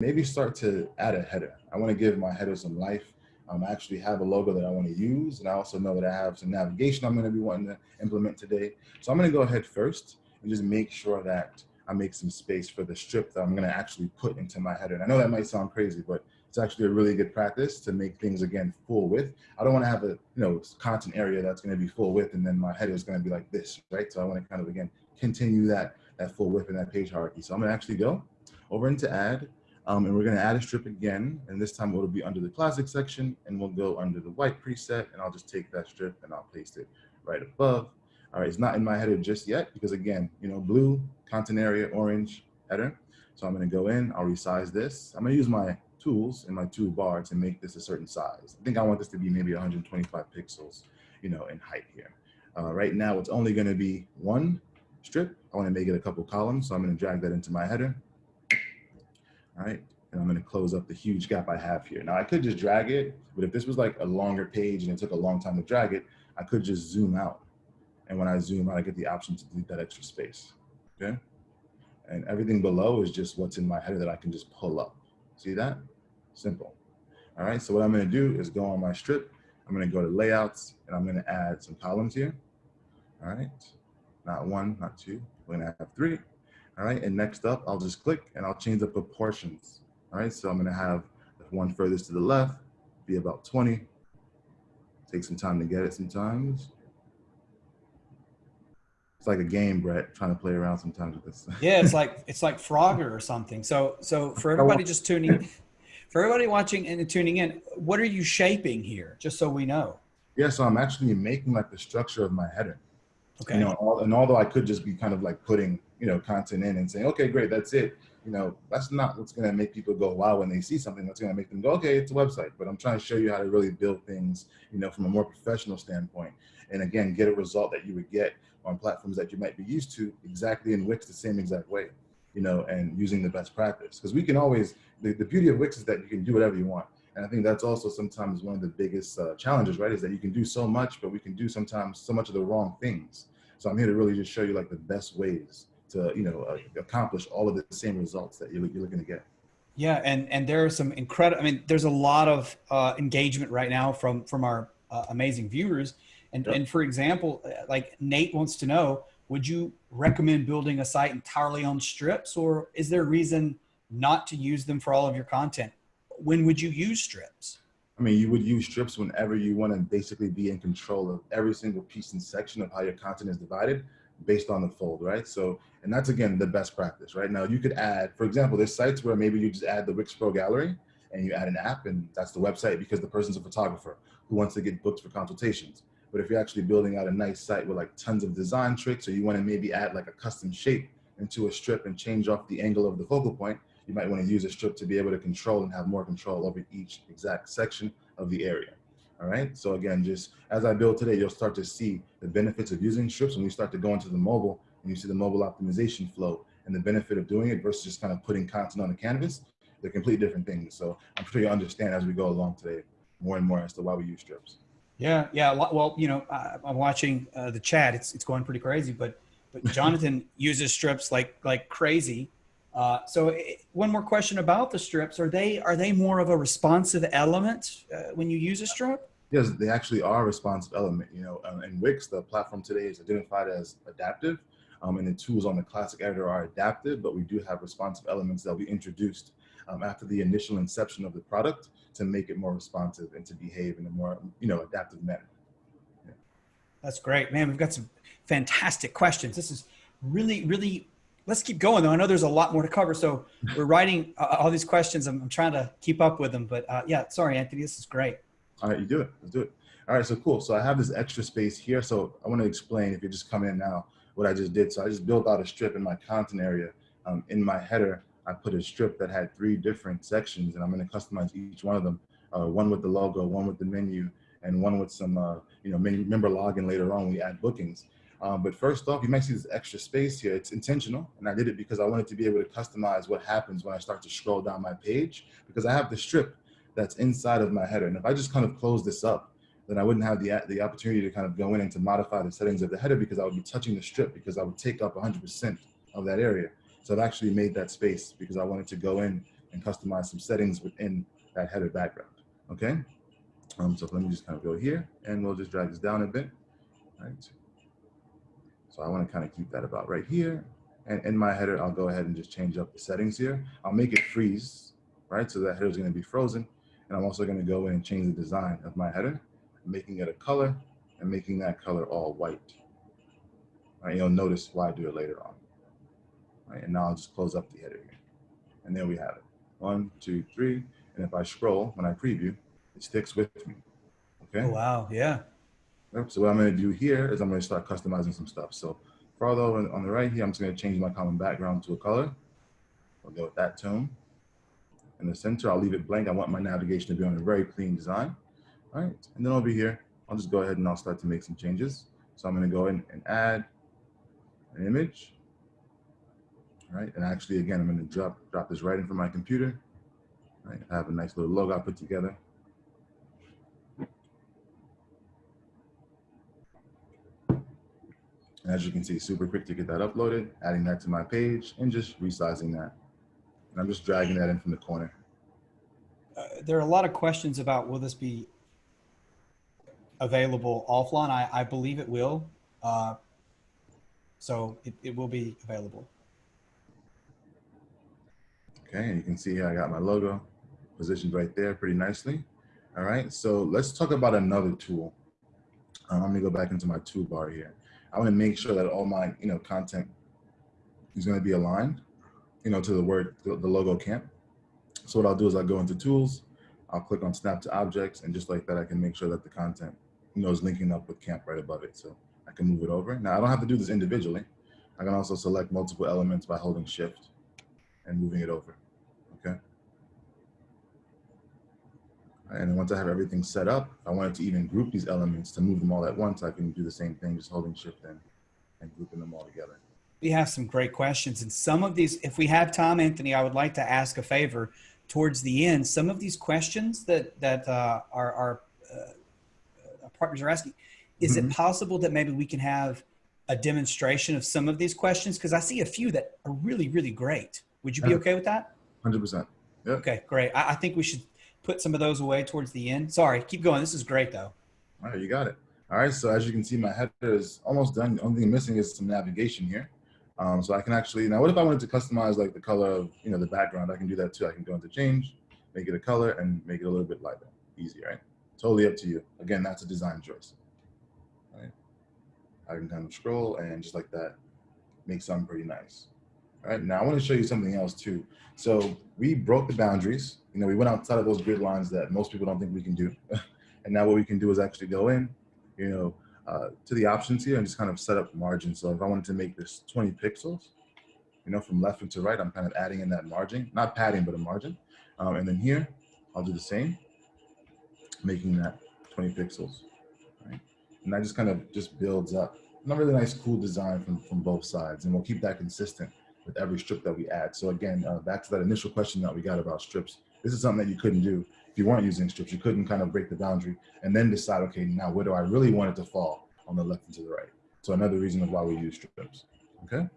maybe start to add a header. I want to give my header some life. Um, I actually have a logo that I want to use, and I also know that I have some navigation I'm going to be wanting to implement today. So I'm going to go ahead first and just make sure that I make some space for the strip that I'm going to actually put into my header. And I know that might sound crazy, but it's actually a really good practice to make things again full width. I don't want to have a you know content area that's going to be full width and then my header is going to be like this, right? So I want to kind of again continue that that full width and that page hierarchy. So I'm going to actually go over into add um, and we're gonna add a strip again, and this time it'll be under the classic section, and we'll go under the white preset, and I'll just take that strip and I'll paste it right above. All right, it's not in my header just yet, because again, you know, blue, content area, orange, header. So I'm gonna go in, I'll resize this. I'm gonna use my tools in my toolbar to make this a certain size. I think I want this to be maybe 125 pixels, you know, in height here. Uh, right now, it's only gonna be one strip. I wanna make it a couple columns, so I'm gonna drag that into my header right? And I'm gonna close up the huge gap I have here. Now I could just drag it, but if this was like a longer page and it took a long time to drag it, I could just zoom out. And when I zoom out, I get the option to delete that extra space, okay? And everything below is just what's in my header that I can just pull up. See that? Simple. All right, so what I'm gonna do is go on my strip, I'm gonna go to layouts, and I'm gonna add some columns here. All right, not one, not two, we're gonna have three. All right, and next up, I'll just click and I'll change the proportions. All right, so I'm gonna have the one furthest to the left be about 20. Take some time to get it sometimes. It's like a game, Brett, trying to play around sometimes with this. yeah, it's like it's like Frogger or something. So so for everybody just tuning, for everybody watching and tuning in, what are you shaping here? Just so we know. Yeah, so I'm actually making like the structure of my header. Okay. You know, all, and although I could just be kind of like putting you know, content in and saying, okay, great, that's it. You know, that's not what's going to make people go wow when they see something. That's going to make them go, okay, it's a website. But I'm trying to show you how to really build things, you know, from a more professional standpoint. And again, get a result that you would get on platforms that you might be used to exactly in Wix the same exact way, you know, and using the best practice. Because we can always, the, the beauty of Wix is that you can do whatever you want. And I think that's also sometimes one of the biggest uh, challenges, right? Is that you can do so much, but we can do sometimes so much of the wrong things. So I'm here to really just show you like the best ways to you know uh, accomplish all of the same results that you're, you're looking to get. Yeah, and and there are some incredible. I mean, there's a lot of uh, engagement right now from from our uh, amazing viewers. And yep. and for example, uh, like Nate wants to know, would you recommend building a site entirely on strips, or is there a reason not to use them for all of your content? When would you use strips? I mean, you would use strips whenever you want to basically be in control of every single piece and section of how your content is divided based on the fold, right? So, and that's again the best practice, right? Now you could add, for example, there's sites where maybe you just add the Wix Pro Gallery and you add an app and that's the website because the person's a photographer who wants to get booked for consultations. But if you're actually building out a nice site with like tons of design tricks or you want to maybe add like a custom shape into a strip and change off the angle of the focal point, you might want to use a strip to be able to control and have more control over each exact section of the area. All right. So again, just as I build today, you'll start to see the benefits of using strips when you start to go into the mobile and you see the mobile optimization flow and the benefit of doing it versus just kind of putting content on the canvas. They're completely different things. So I'm sure you understand as we go along today more and more as to why we use strips. Yeah. Yeah. Well, you know, I'm watching uh, the chat. It's, it's going pretty crazy, but, but Jonathan uses strips like, like crazy. Uh, so it, one more question about the strips. Are they, are they more of a responsive element uh, when you use a strip? Yes, they actually are a responsive element. You know, um, in Wix, the platform today is identified as adaptive, um, and the tools on the classic editor are adaptive, but we do have responsive elements that we introduced um, after the initial inception of the product to make it more responsive and to behave in a more, you know, adaptive manner. Yeah. That's great, man. We've got some fantastic questions. This is really, really let's keep going though. I know there's a lot more to cover. So we're writing uh, all these questions. I'm, I'm, trying to keep up with them, but uh, yeah, sorry, Anthony, this is great. All right, you do it. Let's do it. All right, so cool. So I have this extra space here. So I want to explain if you're just come in now what I just did. So I just built out a strip in my content area. Um, in my header, I put a strip that had three different sections, and I'm going to customize each one of them. Uh, one with the logo, one with the menu, and one with some, uh, you know, member login later on. We add bookings. Um, but first off, you might see this extra space here. It's intentional, and I did it because I wanted to be able to customize what happens when I start to scroll down my page because I have the strip that's inside of my header. And if I just kind of close this up, then I wouldn't have the, the opportunity to kind of go in and to modify the settings of the header because I would be touching the strip because I would take up 100% of that area. So I've actually made that space because I wanted to go in and customize some settings within that header background, okay? Um, so let me just kind of go here and we'll just drag this down a bit, right? So I want to kind of keep that about right here. And in my header, I'll go ahead and just change up the settings here. I'll make it freeze, right? So that header is going to be frozen. And I'm also going to go in and change the design of my header, making it a color and making that color all white. All right, you'll notice why I do it later on. All right, and now I'll just close up the header here. And there we have it. One, two, three. And if I scroll, when I preview, it sticks with me. Okay. Oh, wow. Yeah. So what I'm going to do here is I'm going to start customizing some stuff. So farther on on the right here, I'm just going to change my common background to a color. I'll go with that tone. In the center, I'll leave it blank. I want my navigation to be on a very clean design. All right. And then over here, I'll just go ahead and I'll start to make some changes. So I'm going to go in and add an image. All right. And actually, again, I'm going to drop, drop this right in from my computer. All right. I have a nice little logo I put together. And as you can see, super quick to get that uploaded, adding that to my page and just resizing that. And I'm just dragging that in from the corner. Uh, there are a lot of questions about will this be available offline? I, I believe it will. Uh, so it, it will be available. Okay, and you can see here I got my logo positioned right there pretty nicely. All right, so let's talk about another tool. Um, I'm gonna go back into my toolbar here. I wanna make sure that all my you know content is gonna be aligned, you know, to the word, the logo camp. So what I'll do is I'll go into tools, I'll click on snap to objects, and just like that, I can make sure that the content you know, is linking up with camp right above it. So I can move it over. Now I don't have to do this individually. I can also select multiple elements by holding shift and moving it over, okay? And once I have everything set up, I wanted to even group these elements to move them all at once, I can do the same thing, just holding shift in and grouping them all together. We have some great questions. And some of these, if we have time, Anthony, I would like to ask a favor towards the end. Some of these questions that, that uh, our, our, uh, our partners are asking, is Mhm. it possible that maybe we can have a demonstration of some of these questions? Because I see a few that are really, really great. Would you be okay with that? 100%. Yep. Okay, great. I, I think we should put some of those away towards the end. Sorry, keep going. This is great though. All right, you got it. All right, so as you can see, my header is almost done. The only thing missing is some navigation here. Um, so I can actually, now what if I wanted to customize like the color of, you know, the background? I can do that too. I can go into change, make it a color and make it a little bit lighter. Easy, right? Totally up to you. Again, that's a design choice. Right? I can kind of scroll and just like that, make something pretty nice. All right, now I want to show you something else too. So we broke the boundaries. You know, we went outside of those grid lines that most people don't think we can do. and now what we can do is actually go in, you know, uh, to the options here and just kind of set up margin. So if I wanted to make this 20 pixels, you know, from left to right, I'm kind of adding in that margin, not padding, but a margin. Um, and then here, I'll do the same, making that 20 pixels, right? And that just kind of just builds up. And a really nice, cool design from, from both sides. And we'll keep that consistent with every strip that we add. So again, uh, back to that initial question that we got about strips, this is something that you couldn't do if you weren't using strips. You couldn't kind of break the boundary and then decide, okay, now where do I really want it to fall on the left and to the right? So another reason of why we use strips, okay?